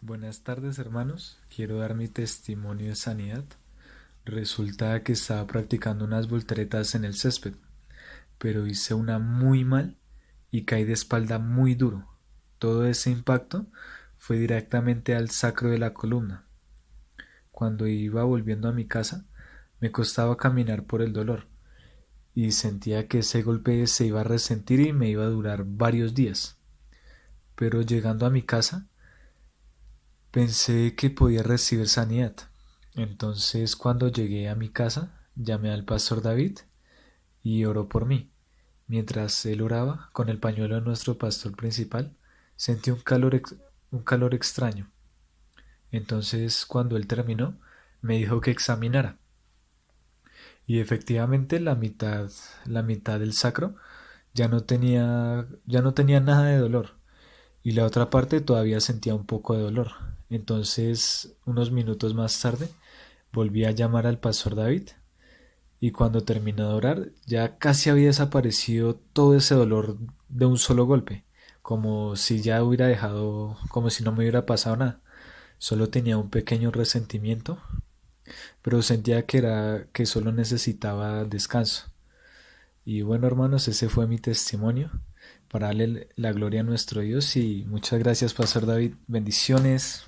Buenas tardes hermanos, quiero dar mi testimonio de sanidad. Resulta que estaba practicando unas volteretas en el césped, pero hice una muy mal y caí de espalda muy duro. Todo ese impacto fue directamente al sacro de la columna. Cuando iba volviendo a mi casa, me costaba caminar por el dolor, y sentía que ese golpe se iba a resentir y me iba a durar varios días. Pero llegando a mi casa, Pensé que podía recibir sanidad. Entonces cuando llegué a mi casa, llamé al pastor David y oró por mí. Mientras él oraba con el pañuelo de nuestro pastor principal, sentí un calor, un calor extraño. Entonces cuando él terminó, me dijo que examinara. Y efectivamente la mitad, la mitad del sacro ya no tenía, ya no tenía nada de dolor y la otra parte todavía sentía un poco de dolor. Entonces, unos minutos más tarde, volví a llamar al pastor David y cuando terminó de orar ya casi había desaparecido todo ese dolor de un solo golpe, como si ya hubiera dejado, como si no me hubiera pasado nada. Solo tenía un pequeño resentimiento, pero sentía que era que solo necesitaba descanso. Y bueno, hermanos, ese fue mi testimonio para darle la gloria a nuestro Dios y muchas gracias, Pastor David. Bendiciones.